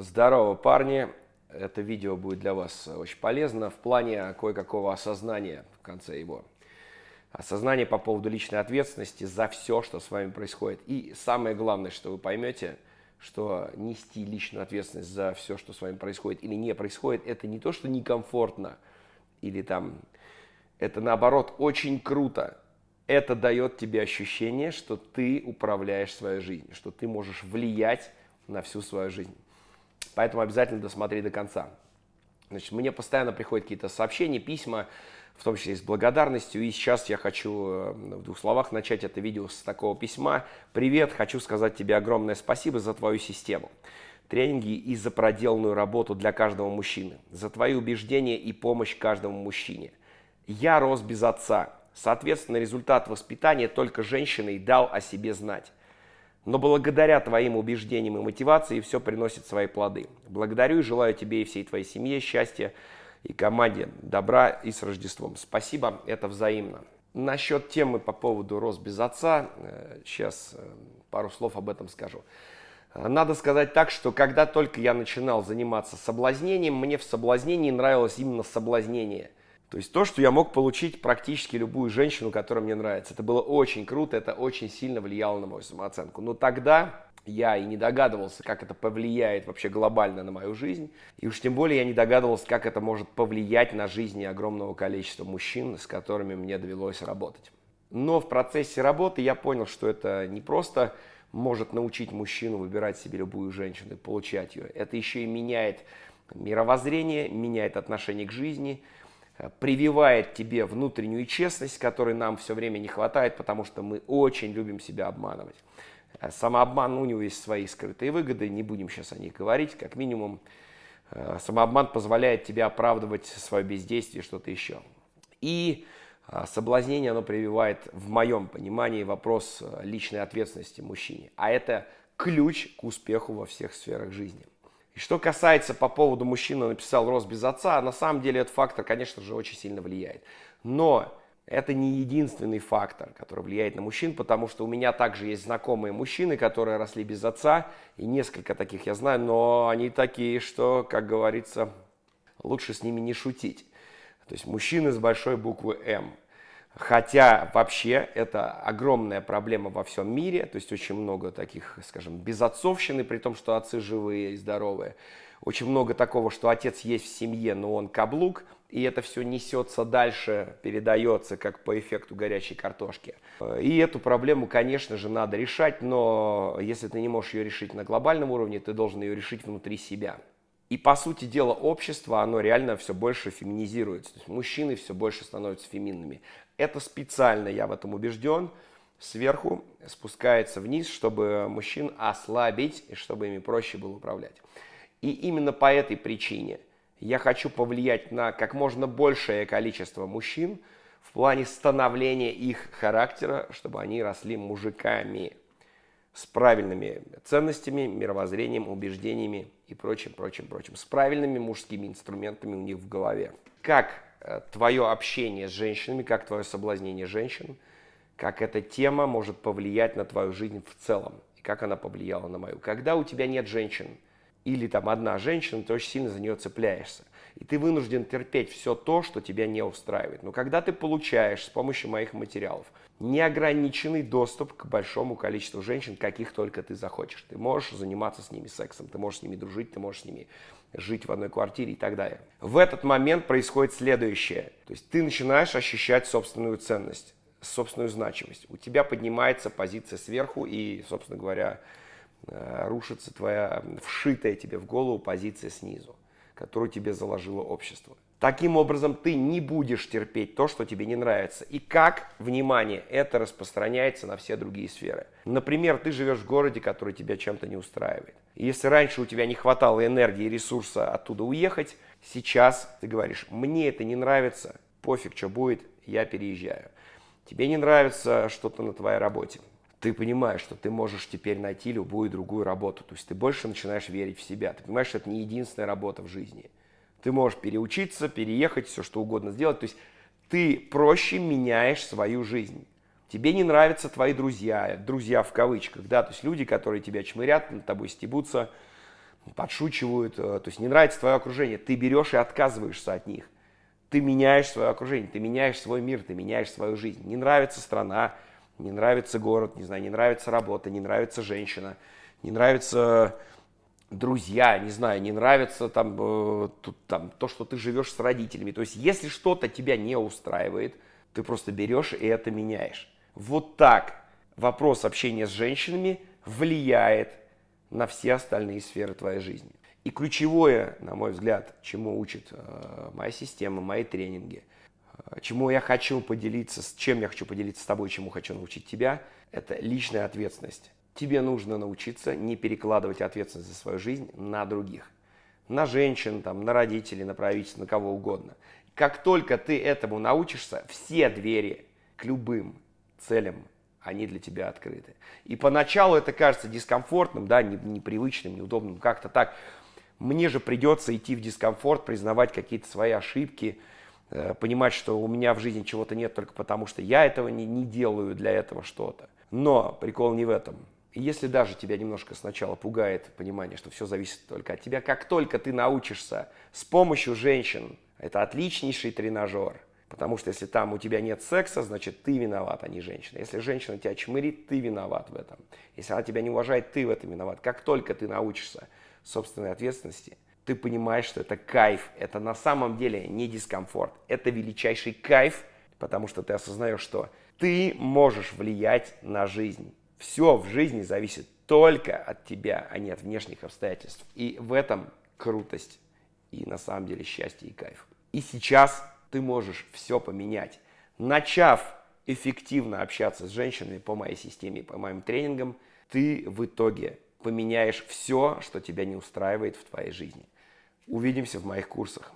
Здорово, парни! Это видео будет для вас очень полезно в плане кое-какого осознания в конце его. Осознание по поводу личной ответственности за все, что с вами происходит. И самое главное, что вы поймете, что нести личную ответственность за все, что с вами происходит или не происходит, это не то, что некомфортно, или там, это наоборот очень круто. Это дает тебе ощущение, что ты управляешь своей жизнью, что ты можешь влиять на всю свою жизнь. Поэтому обязательно досмотри до конца. Значит, мне постоянно приходят какие-то сообщения, письма, в том числе с благодарностью. И сейчас я хочу э, в двух словах начать это видео с такого письма. Привет, хочу сказать тебе огромное спасибо за твою систему. Тренинги и за проделанную работу для каждого мужчины. За твои убеждения и помощь каждому мужчине. Я рос без отца. Соответственно, результат воспитания только женщиной дал о себе знать. Но благодаря твоим убеждениям и мотивации все приносит свои плоды. Благодарю и желаю тебе и всей твоей семье счастья и команде добра и с Рождеством. Спасибо, это взаимно. Насчет темы по поводу «Рос без отца», сейчас э, пару слов об этом скажу. Надо сказать так, что когда только я начинал заниматься соблазнением, мне в соблазнении нравилось именно соблазнение – то есть то, что я мог получить практически любую женщину, которая мне нравится. Это было очень круто, это очень сильно влияло на мою самооценку. Но тогда я и не догадывался, как это повлияет вообще глобально на мою жизнь. И уж тем более я не догадывался, как это может повлиять на жизни огромного количества мужчин, с которыми мне довелось работать. Но в процессе работы я понял, что это не просто может научить мужчину выбирать себе любую женщину и получать ее. Это еще и меняет мировоззрение, меняет отношение к жизни – прививает тебе внутреннюю честность, которой нам все время не хватает, потому что мы очень любим себя обманывать. Э, самообман, у него есть свои скрытые выгоды, не будем сейчас о них говорить, как минимум. Э, самообман позволяет тебе оправдывать свое бездействие, что-то еще. И э, соблазнение, оно прививает, в моем понимании, вопрос личной ответственности мужчине. А это ключ к успеху во всех сферах жизни. И что касается по поводу мужчины написал «Рос без отца», на самом деле этот фактор, конечно же, очень сильно влияет. Но это не единственный фактор, который влияет на мужчин, потому что у меня также есть знакомые мужчины, которые росли без отца, и несколько таких я знаю, но они такие, что, как говорится, лучше с ними не шутить. То есть мужчины с большой буквы «М». Хотя вообще это огромная проблема во всем мире, то есть очень много таких, скажем, безотцовщины, при том, что отцы живые и здоровые. Очень много такого, что отец есть в семье, но он каблук, и это все несется дальше, передается как по эффекту горячей картошки. И эту проблему, конечно же, надо решать, но если ты не можешь ее решить на глобальном уровне, ты должен ее решить внутри себя. И по сути дела общество, оно реально все больше феминизируется. То есть мужчины все больше становятся феминными. Это специально, я в этом убежден, сверху спускается вниз, чтобы мужчин ослабить и чтобы ими проще было управлять. И именно по этой причине я хочу повлиять на как можно большее количество мужчин в плане становления их характера, чтобы они росли мужиками с правильными ценностями, мировоззрением, убеждениями и прочим, прочим, прочим, с правильными мужскими инструментами у них в голове. Как э, твое общение с женщинами, как твое соблазнение женщин, как эта тема может повлиять на твою жизнь в целом, и как она повлияла на мою. Когда у тебя нет женщин, или там одна женщина, ты очень сильно за нее цепляешься. И ты вынужден терпеть все то, что тебя не устраивает. Но когда ты получаешь с помощью моих материалов неограниченный доступ к большому количеству женщин, каких только ты захочешь. Ты можешь заниматься с ними сексом, ты можешь с ними дружить, ты можешь с ними жить в одной квартире и так далее. В этот момент происходит следующее. То есть ты начинаешь ощущать собственную ценность, собственную значимость. У тебя поднимается позиция сверху и, собственно говоря, рушится твоя вшитая тебе в голову позиция снизу, которую тебе заложило общество. Таким образом, ты не будешь терпеть то, что тебе не нравится. И как, внимание, это распространяется на все другие сферы. Например, ты живешь в городе, который тебя чем-то не устраивает. И если раньше у тебя не хватало энергии и ресурса оттуда уехать, сейчас ты говоришь, мне это не нравится, пофиг, что будет, я переезжаю. Тебе не нравится что-то на твоей работе. Ты понимаешь, что ты можешь теперь найти любую другую работу. То есть ты больше начинаешь верить в себя. Ты понимаешь, что это не единственная работа в жизни. Ты можешь переучиться, переехать, все что угодно сделать. То есть ты проще меняешь свою жизнь. Тебе не нравятся твои друзья, друзья в кавычках, да, то есть люди, которые тебя чмырят, над тобой стебутся, подшучивают, э, то есть не нравится твое окружение, ты берешь и отказываешься от них. Ты меняешь свое окружение, ты меняешь свой мир, ты меняешь свою жизнь. Не нравится страна, не нравится город, не знаю, не нравится работа, не нравится женщина, не нравится друзья, не знаю, не нравится там, э, тут, там то, что ты живешь с родителями. То есть, если что-то тебя не устраивает, ты просто берешь и это меняешь. Вот так вопрос общения с женщинами влияет на все остальные сферы твоей жизни. И ключевое, на мой взгляд, чему учит э, моя система, мои тренинги, чему я хочу поделиться, с чем я хочу поделиться с тобой, чему хочу научить тебя, это личная ответственность. Тебе нужно научиться не перекладывать ответственность за свою жизнь на других. На женщин, там, на родителей, на правительство, на кого угодно. Как только ты этому научишься, все двери к любым целям они для тебя открыты. И поначалу это кажется дискомфортным, да, непривычным, неудобным, как-то так. Мне же придется идти в дискомфорт, признавать какие-то свои ошибки, понимать, что у меня в жизни чего-то нет только потому, что я этого не, не делаю для этого что-то. Но прикол не в этом. И если даже тебя немножко сначала пугает понимание, что все зависит только от тебя, как только ты научишься с помощью женщин, это отличнейший тренажер – Потому что если там у тебя нет секса, значит ты виноват, а не женщина. Если женщина тебя чмырит, ты виноват в этом. Если она тебя не уважает, ты в этом виноват. Как только ты научишься собственной ответственности, ты понимаешь, что это кайф. Это на самом деле не дискомфорт. Это величайший кайф, потому что ты осознаешь, что ты можешь влиять на жизнь. Все в жизни зависит только от тебя, а не от внешних обстоятельств. И в этом крутость и на самом деле счастье и кайф. И сейчас ты можешь все поменять. Начав эффективно общаться с женщинами по моей системе, по моим тренингам, ты в итоге поменяешь все, что тебя не устраивает в твоей жизни. Увидимся в моих курсах.